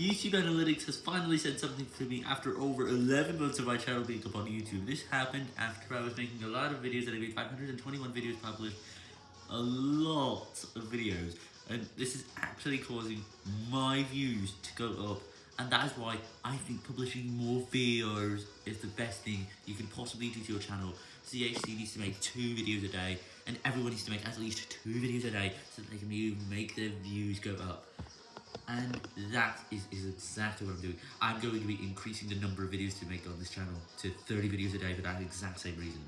YouTube Analytics has finally said something to me after over 11 months of my channel being up on YouTube. This happened after I was making a lot of videos and I made 521 videos published, a lot of videos, and this is actually causing my views to go up, and that is why I think publishing more videos is the best thing you can possibly do to your channel. CHC needs to make two videos a day, and everyone needs to make at least two videos a day so that they can make their views go up. And that is, is exactly what I'm doing. I'm going to be increasing the number of videos to make on this channel to 30 videos a day for that exact same reason.